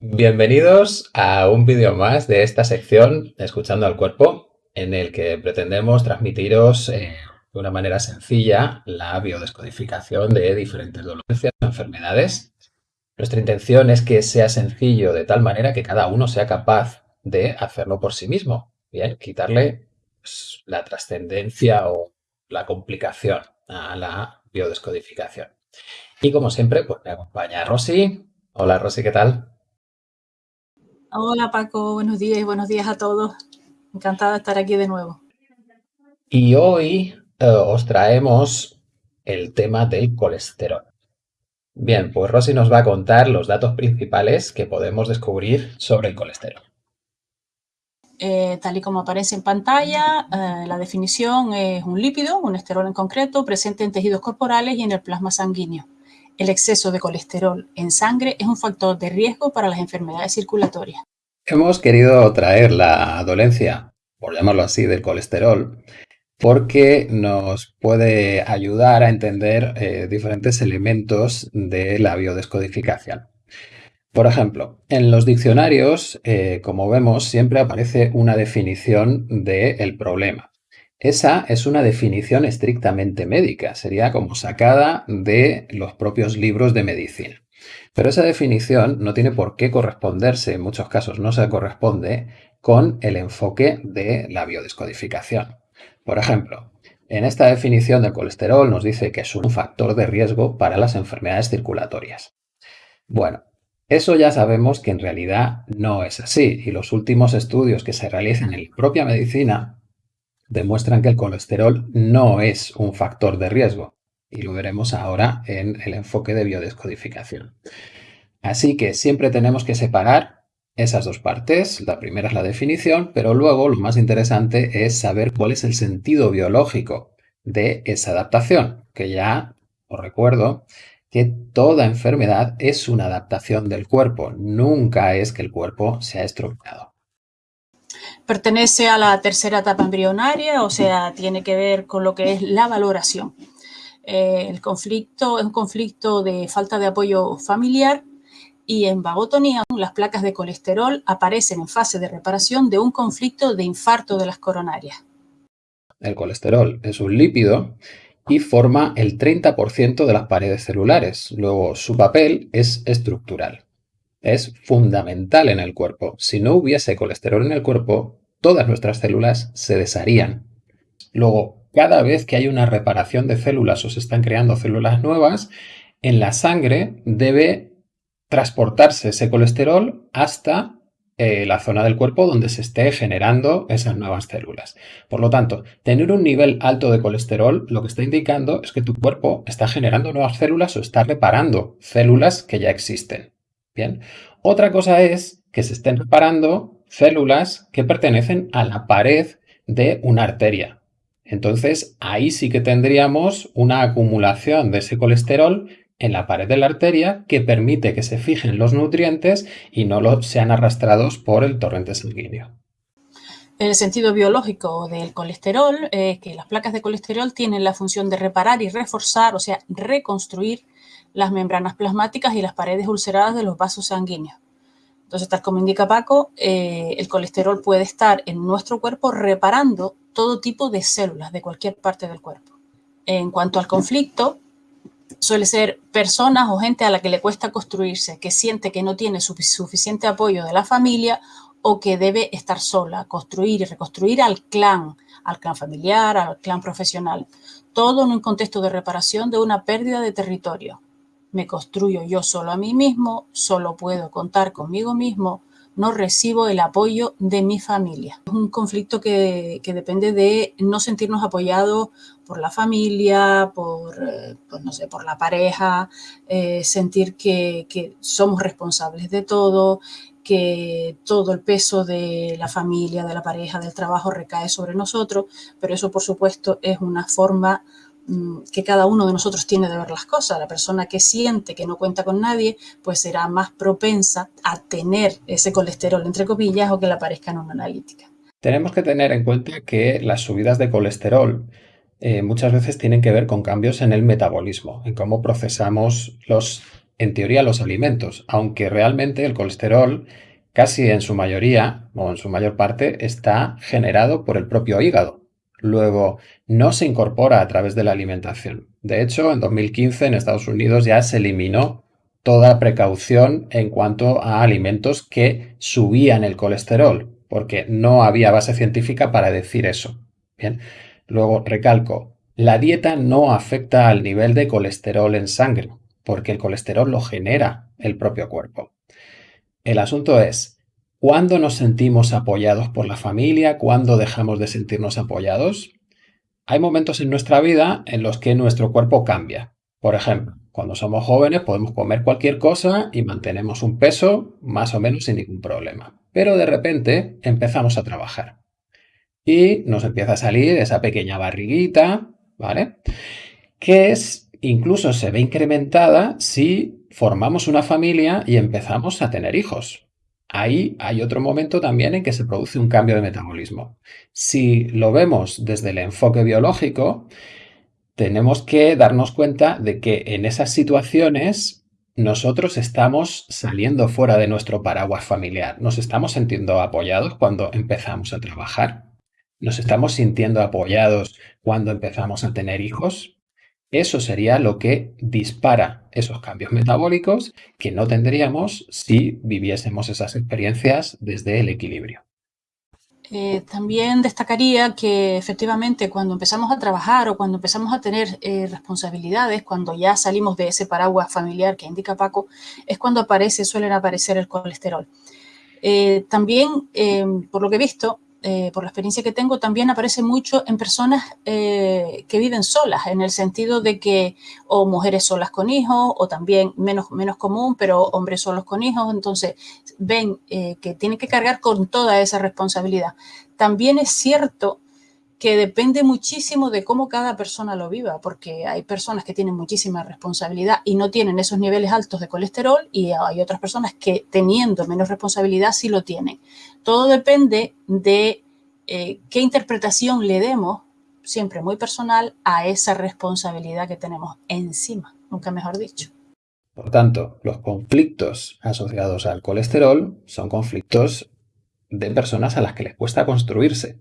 Bienvenidos a un vídeo más de esta sección Escuchando al Cuerpo, en el que pretendemos transmitiros eh, de una manera sencilla la biodescodificación de diferentes dolencias o enfermedades. Nuestra intención es que sea sencillo de tal manera que cada uno sea capaz de hacerlo por sí mismo. Bien, quitarle pues, la trascendencia o la complicación a la biodescodificación. Y como siempre, pues me acompaña Rosy. Hola Rosy, ¿qué tal? Hola Paco, buenos días y buenos días a todos. Encantada de estar aquí de nuevo. Y hoy eh, os traemos el tema del colesterol. Bien, pues Rosy nos va a contar los datos principales que podemos descubrir sobre el colesterol. Eh, tal y como aparece en pantalla, eh, la definición es un lípido, un esterol en concreto, presente en tejidos corporales y en el plasma sanguíneo. El exceso de colesterol en sangre es un factor de riesgo para las enfermedades circulatorias. Hemos querido traer la dolencia, por llamarlo así, del colesterol, porque nos puede ayudar a entender eh, diferentes elementos de la biodescodificación. Por ejemplo, en los diccionarios, eh, como vemos, siempre aparece una definición del problema. Esa es una definición estrictamente médica, sería como sacada de los propios libros de medicina. Pero esa definición no tiene por qué corresponderse, en muchos casos no se corresponde, con el enfoque de la biodescodificación. Por ejemplo, en esta definición del colesterol nos dice que es un factor de riesgo para las enfermedades circulatorias. Bueno, eso ya sabemos que en realidad no es así y los últimos estudios que se realizan en la propia medicina demuestran que el colesterol no es un factor de riesgo y lo veremos ahora en el enfoque de biodescodificación. Así que siempre tenemos que separar esas dos partes. La primera es la definición, pero luego lo más interesante es saber cuál es el sentido biológico de esa adaptación, que ya os recuerdo que toda enfermedad es una adaptación del cuerpo, nunca es que el cuerpo se ha estropeado. Pertenece a la tercera etapa embrionaria, o sea, tiene que ver con lo que es la valoración. Eh, el conflicto es un conflicto de falta de apoyo familiar y en vagotonía las placas de colesterol aparecen en fase de reparación de un conflicto de infarto de las coronarias. El colesterol es un lípido y forma el 30% de las paredes celulares. Luego, su papel es estructural es fundamental en el cuerpo. Si no hubiese colesterol en el cuerpo, todas nuestras células se desharían. Luego, cada vez que hay una reparación de células o se están creando células nuevas, en la sangre debe transportarse ese colesterol hasta eh, la zona del cuerpo donde se esté generando esas nuevas células. Por lo tanto, tener un nivel alto de colesterol lo que está indicando es que tu cuerpo está generando nuevas células o está reparando células que ya existen. Bien. Otra cosa es que se estén reparando células que pertenecen a la pared de una arteria. Entonces, ahí sí que tendríamos una acumulación de ese colesterol en la pared de la arteria que permite que se fijen los nutrientes y no sean arrastrados por el torrente sanguíneo. El sentido biológico del colesterol es que las placas de colesterol tienen la función de reparar y reforzar, o sea, reconstruir las membranas plasmáticas y las paredes ulceradas de los vasos sanguíneos. Entonces, tal como indica Paco, eh, el colesterol puede estar en nuestro cuerpo reparando todo tipo de células de cualquier parte del cuerpo. En cuanto al conflicto, suele ser personas o gente a la que le cuesta construirse, que siente que no tiene suficiente apoyo de la familia o que debe estar sola, construir y reconstruir al clan, al clan familiar, al clan profesional. Todo en un contexto de reparación de una pérdida de territorio me construyo yo solo a mí mismo, solo puedo contar conmigo mismo, no recibo el apoyo de mi familia. Es un conflicto que, depende de no sentirnos apoyados por la familia, por, eh, pues no sé, por la pareja, eh, sentir que, que somos responsables de todo, que todo el peso de la familia, de la pareja, del trabajo recae sobre nosotros, pero eso por supuesto es una forma que cada uno de nosotros tiene de ver las cosas. La persona que siente que no cuenta con nadie, pues será más propensa a tener ese colesterol, entre comillas, o que le aparezca en una analítica. Tenemos que tener en cuenta que las subidas de colesterol eh, muchas veces tienen que ver con cambios en el metabolismo, en cómo procesamos los en teoría, los alimentos, aunque realmente el colesterol casi en su mayoría o en su mayor parte está generado por el propio hígado. Luego, no se incorpora a través de la alimentación. De hecho, en 2015 en Estados Unidos ya se eliminó toda precaución en cuanto a alimentos que subían el colesterol, porque no había base científica para decir eso. Bien, luego recalco, la dieta no afecta al nivel de colesterol en sangre, porque el colesterol lo genera el propio cuerpo. El asunto es, ¿cuándo nos sentimos apoyados por la familia? ¿Cuándo dejamos de sentirnos apoyados? Hay momentos en nuestra vida en los que nuestro cuerpo cambia. Por ejemplo, cuando somos jóvenes podemos comer cualquier cosa y mantenemos un peso más o menos sin ningún problema. Pero de repente empezamos a trabajar y nos empieza a salir esa pequeña barriguita, ¿vale? Que es, incluso se ve incrementada si formamos una familia y empezamos a tener hijos. Ahí hay otro momento también en que se produce un cambio de metabolismo. Si lo vemos desde el enfoque biológico, tenemos que darnos cuenta de que en esas situaciones nosotros estamos saliendo fuera de nuestro paraguas familiar. Nos estamos sintiendo apoyados cuando empezamos a trabajar. Nos estamos sintiendo apoyados cuando empezamos a tener hijos. Eso sería lo que dispara esos cambios metabólicos que no tendríamos si viviésemos esas experiencias desde el equilibrio. Eh, también destacaría que efectivamente cuando empezamos a trabajar o cuando empezamos a tener eh, responsabilidades, cuando ya salimos de ese paraguas familiar que indica Paco, es cuando aparece, suelen aparecer el colesterol. Eh, también, por lo que he visto, eh, por la experiencia que tengo, también aparece mucho en personas eh, que viven solas, en el sentido de que o mujeres solas con hijos, o también menos, menos común, pero hombres solos con hijos, entonces ven eh, que tienen que cargar con toda esa responsabilidad. También es cierto que depende muchísimo de cómo cada persona lo viva, porque hay personas que tienen muchísima responsabilidad y no tienen esos niveles altos de colesterol y hay otras personas que teniendo menos responsabilidad sí lo tienen. Todo depende de eh, qué interpretación le demos, siempre muy personal, a esa responsabilidad que tenemos encima, nunca mejor dicho. Por tanto, los conflictos asociados al colesterol son conflictos de personas a las que les cuesta construirse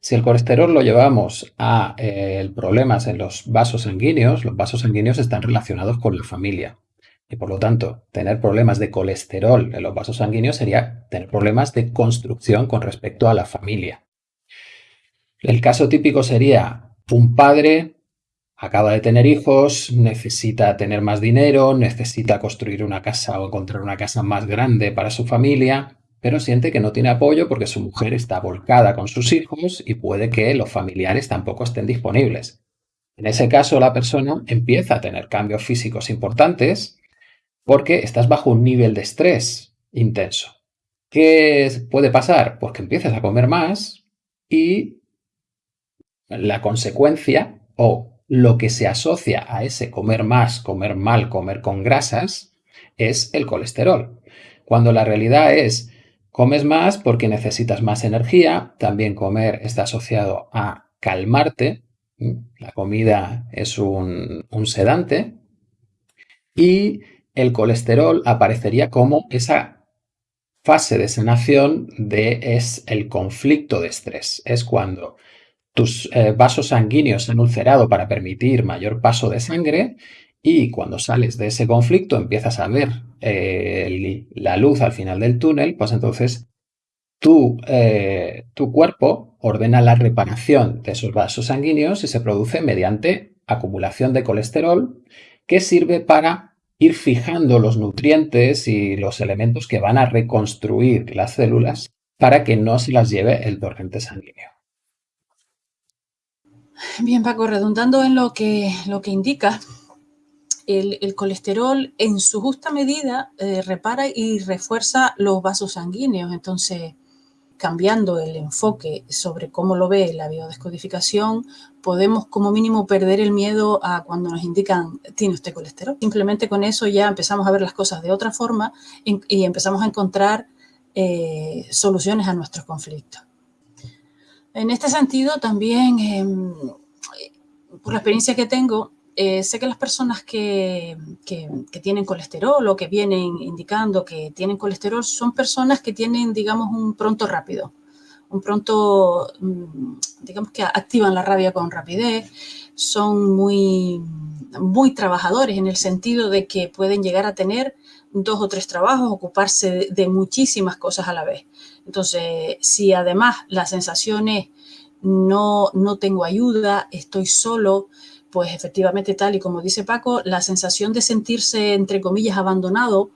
si el colesterol lo llevamos a eh, problemas en los vasos sanguíneos, los vasos sanguíneos están relacionados con la familia. Y por lo tanto, tener problemas de colesterol en los vasos sanguíneos sería tener problemas de construcción con respecto a la familia. El caso típico sería un padre acaba de tener hijos, necesita tener más dinero, necesita construir una casa o encontrar una casa más grande para su familia pero siente que no tiene apoyo porque su mujer está volcada con sus hijos y puede que los familiares tampoco estén disponibles. En ese caso, la persona empieza a tener cambios físicos importantes porque estás bajo un nivel de estrés intenso. ¿Qué puede pasar? Pues que empiezas a comer más y la consecuencia o lo que se asocia a ese comer más, comer mal, comer con grasas, es el colesterol. Cuando la realidad es Comes más porque necesitas más energía, también comer está asociado a calmarte, la comida es un, sedante y el colesterol aparecería como esa fase de sanación de es el conflicto de estrés. Es cuando tus eh, vasos sanguíneos se han ulcerado para permitir mayor paso de sangre y cuando sales de ese conflicto empiezas a ver eh, la luz al final del túnel, pues entonces tu, eh, tu cuerpo ordena la reparación de esos vasos sanguíneos y se produce mediante acumulación de colesterol que sirve para ir fijando los nutrientes y los elementos que van a reconstruir las células para que no se las lleve el torrente sanguíneo. Bien, Paco, redundando en lo que, lo que indica, el, colesterol en su justa medida eh, repara y refuerza los vasos sanguíneos. Entonces, cambiando el enfoque sobre cómo lo ve la biodescodificación, podemos como mínimo perder el miedo a cuando nos indican tiene usted colesterol. Simplemente con eso ya empezamos a ver las cosas de otra forma y, empezamos a encontrar eh, soluciones a nuestros conflictos. En este sentido, también, em, por la experiencia que tengo, eh, sé que las personas que, que, tienen colesterol o que vienen indicando que tienen colesterol son personas que tienen, digamos, un pronto rápido, un pronto, mm, digamos que activan la rabia con rapidez, son muy, muy trabajadores en el sentido de que pueden llegar a tener dos o tres trabajos, ocuparse de, muchísimas cosas a la vez. Entonces, si además la sensación es no, no tengo ayuda, estoy solo, pues efectivamente tal y como dice Paco, la sensación de sentirse, entre comillas, abandonado,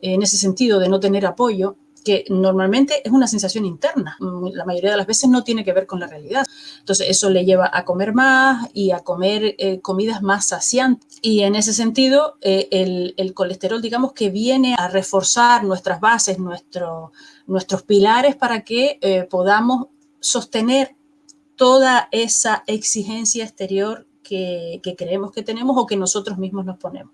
en ese sentido de no tener apoyo, que normalmente es una sensación interna, la mayoría de las veces no tiene que ver con la realidad. Entonces eso le lleva a comer más y a comer eh, comidas más saciantes. Y en ese sentido, eh, el, colesterol, digamos que viene a reforzar nuestras bases, nuestro, nuestros pilares para que eh, podamos sostener toda esa exigencia exterior que, creemos que tenemos o que nosotros mismos nos ponemos.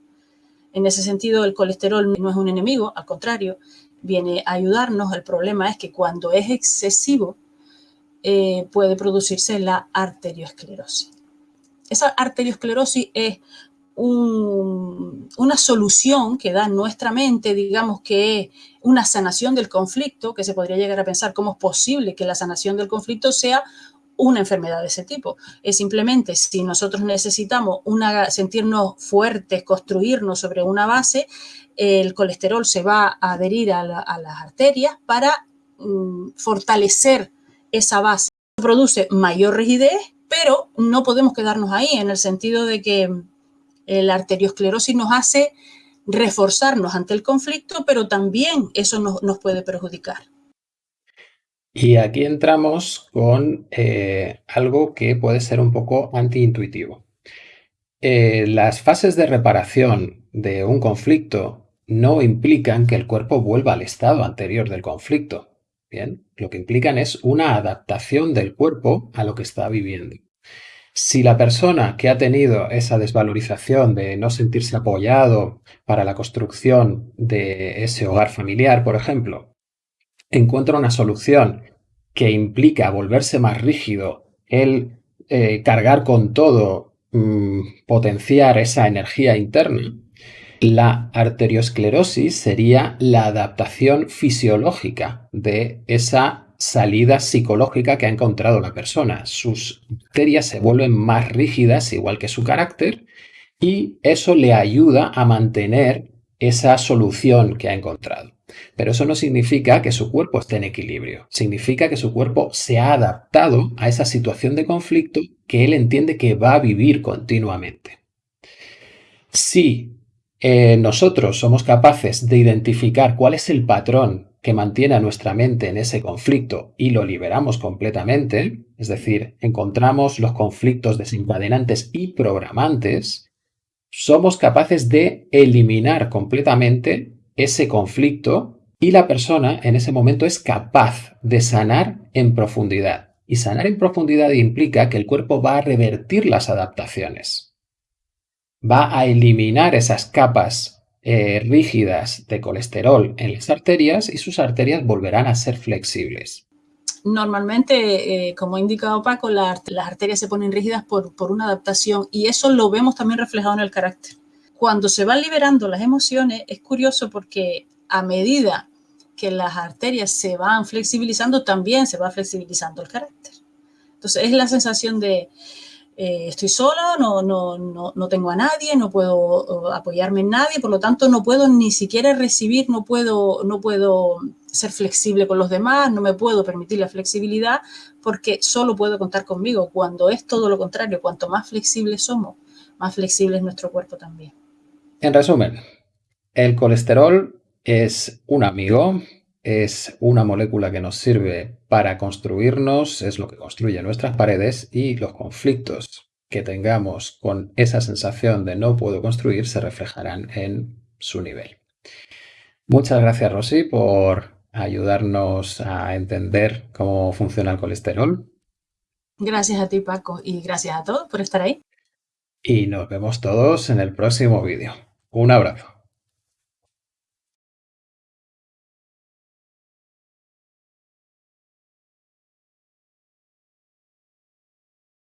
En ese sentido, el colesterol no es un enemigo, al contrario, viene a ayudarnos. El problema es que cuando es excesivo, eh, puede producirse la arteriosclerosis. Esa arteriosclerosis es una solución que da nuestra mente, digamos que es una sanación del conflicto, que se podría llegar a pensar cómo es posible que la sanación del conflicto sea una enfermedad de ese tipo. Es simplemente si nosotros necesitamos sentirnos fuertes, construirnos sobre una base, el colesterol se va a adherir a, las arterias para mm, fortalecer esa base. Produce mayor rigidez, pero no podemos quedarnos ahí en el sentido de que eh, la arteriosclerosis nos hace reforzarnos ante el conflicto, pero también eso nos puede perjudicar. Y aquí entramos con eh, algo que puede ser un poco antiintuitivo. Eh, las fases de reparación de un conflicto no implican que el cuerpo vuelva al estado anterior del conflicto. Bien, lo que implican es una adaptación del cuerpo a lo que está viviendo. Si la persona que ha tenido esa desvalorización de no sentirse apoyado para la construcción de ese hogar familiar, por ejemplo, encuentra una solución que implica volverse más rígido, el eh, cargar con todo, mm, potenciar esa energía interna, la arteriosclerosis sería la adaptación fisiológica de esa salida psicológica que ha encontrado la persona. Sus arterias se vuelven más rígidas, igual que su carácter, y eso le ayuda a mantener esa solución que ha encontrado. Pero eso no significa que su cuerpo esté en equilibrio. Significa que su cuerpo se ha adaptado a esa situación de conflicto que él entiende que va a vivir continuamente. Si eh, nosotros somos capaces de identificar cuál es el patrón que mantiene a nuestra mente en ese conflicto y lo liberamos completamente, es decir, encontramos los conflictos desencadenantes y programantes, somos capaces de eliminar completamente ese conflicto y la persona en ese momento es capaz de sanar en profundidad. Y sanar en profundidad implica que el cuerpo va a revertir las adaptaciones. Va a eliminar esas capas eh, rígidas de colesterol en las arterias y sus arterias volverán a ser flexibles. Normalmente, eh, como ha indicado Paco, las arterias se ponen rígidas por, por una adaptación y eso lo vemos también reflejado en el carácter cuando se van liberando las emociones, es curioso porque a medida que las arterias se van flexibilizando, también se va flexibilizando el carácter. Entonces es la sensación de eh, estoy sola, no, no, no, no, tengo a nadie, no puedo apoyarme en nadie, por lo tanto no puedo ni siquiera recibir, no puedo, no puedo ser flexible con los demás, no me puedo permitir la flexibilidad porque solo puedo contar conmigo, cuando es todo lo contrario, cuanto más flexibles somos, más flexible es nuestro cuerpo también. En resumen, el colesterol es un amigo, es una molécula que nos sirve para construirnos, es lo que construye nuestras paredes y los conflictos que tengamos con esa sensación de no puedo construir se reflejarán en su nivel. Muchas gracias Rosy por ayudarnos a entender cómo funciona el colesterol. Gracias a ti Paco y gracias a todos por estar ahí. Y nos vemos todos en el próximo vídeo. Un abrazo.